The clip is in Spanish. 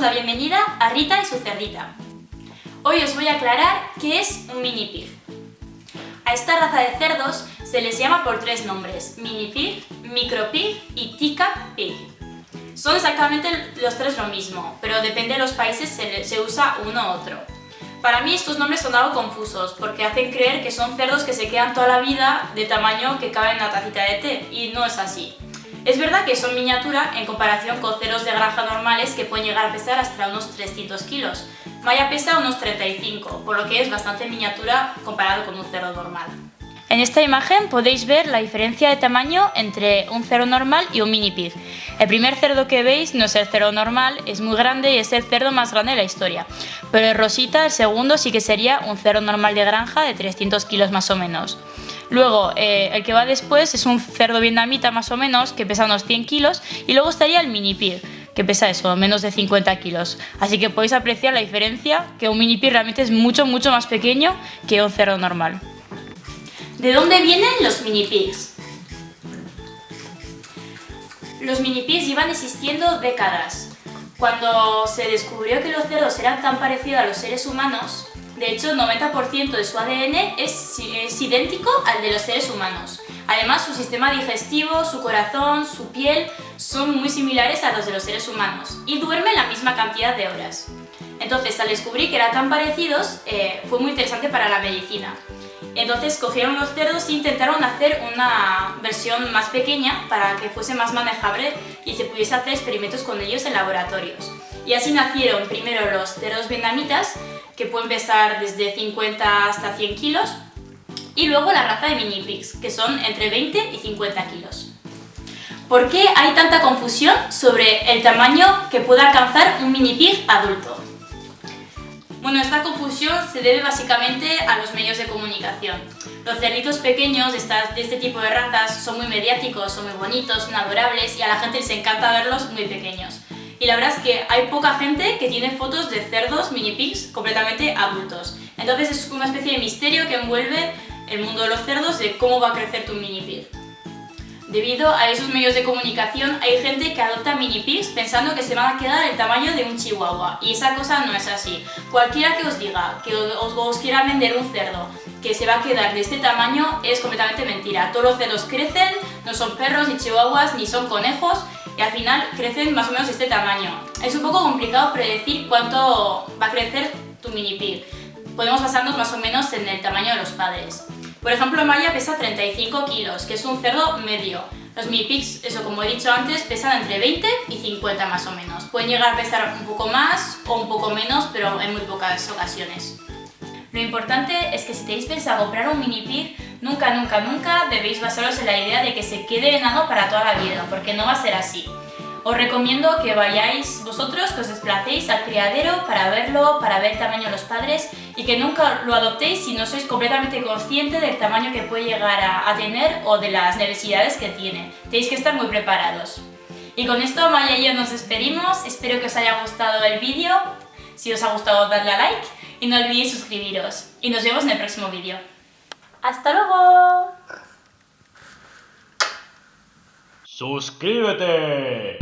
la bienvenida a Rita y su cerdita. Hoy os voy a aclarar qué es un mini pig. A esta raza de cerdos se les llama por tres nombres, mini pig, micro pig y tica pig. Son exactamente los tres lo mismo, pero depende de los países se, se usa uno u otro. Para mí estos nombres son algo confusos, porque hacen creer que son cerdos que se quedan toda la vida de tamaño que cabe en una tacita de té, y no es así. Es verdad que son miniatura en comparación con cerdos de granja normales que pueden llegar a pesar hasta unos 300 kilos. Maya pesa unos 35, por lo que es bastante miniatura comparado con un cerdo normal. En esta imagen podéis ver la diferencia de tamaño entre un cerdo normal y un mini pig. El primer cerdo que veis no es el cerdo normal, es muy grande y es el cerdo más grande de la historia. Pero el rosita, el segundo, sí que sería un cerdo normal de granja de 300 kilos más o menos. Luego, eh, el que va después es un cerdo vietnamita más o menos, que pesa unos 100 kilos, y luego estaría el mini pig, que pesa eso, menos de 50 kilos. Así que podéis apreciar la diferencia, que un mini pig realmente es mucho, mucho más pequeño que un cerdo normal. ¿De dónde vienen los mini pigs? Los mini pigs llevan existiendo décadas. Cuando se descubrió que los cerdos eran tan parecidos a los seres humanos, de hecho, el 90% de su ADN es, idéntico al de los seres humanos. Además, su sistema digestivo, su corazón, su piel son muy similares a los de los seres humanos y duermen la misma cantidad de horas. Entonces, al descubrir que eran tan parecidos, eh, fue muy interesante para la medicina. Entonces cogieron los cerdos e intentaron hacer una versión más pequeña para que fuese más manejable y se pudiese hacer experimentos con ellos en laboratorios. Y así nacieron primero los cerdos vietnamitas, que pueden pesar desde 50 hasta 100 kilos, y luego la raza de mini pigs, que son entre 20 y 50 kilos. ¿Por qué hay tanta confusión sobre el tamaño que puede alcanzar un mini pig adulto? Bueno, esta confusión se debe básicamente a los medios de comunicación. Los cerditos pequeños de, este tipo de razas son muy mediáticos, son muy bonitos, son adorables y a la gente les encanta verlos muy pequeños y la verdad es que hay poca gente que tiene fotos de cerdos mini pigs completamente adultos. Entonces es una especie de misterio que envuelve el mundo de los cerdos de cómo va a crecer tu mini pig. Debido a esos medios de comunicación hay gente que adopta mini pigs pensando que se van a quedar el tamaño de un chihuahua y esa cosa no es así. Cualquiera que os diga que os, quiera vender un cerdo que se va a quedar de este tamaño es completamente mentira. Todos los cerdos crecen, no son perros ni chihuahuas ni son conejos y al final crecen más o menos este tamaño. Es un poco complicado predecir cuánto va a crecer tu mini pig. Podemos basarnos más o menos en el tamaño de los padres. Por ejemplo, Maya pesa 35 kilos, que es un cerdo medio. Los mini pigs, eso como he dicho antes, pesan entre 20 y 50 más o menos. Pueden llegar a pesar un poco más o un poco menos, pero en muy pocas ocasiones. Lo importante es que si tenéis pensado comprar un mini pig, nunca, nunca, nunca debéis basaros en la idea de que se quede enano para toda la vida, porque no va a ser así. Os recomiendo que vayáis vosotros, que os desplacéis al criadero para verlo, para ver el tamaño de los padres y que nunca lo adoptéis si no sois completamente consciente del tamaño que puede llegar a, tener o de las necesidades que tiene. Tenéis que estar muy preparados. Y con esto Maya y yo nos despedimos, espero que os haya gustado el vídeo, si os ha gustado darle a like y no olvidéis suscribiros. Y nos vemos en el próximo vídeo. ¡Hasta luego! ¡Suscríbete!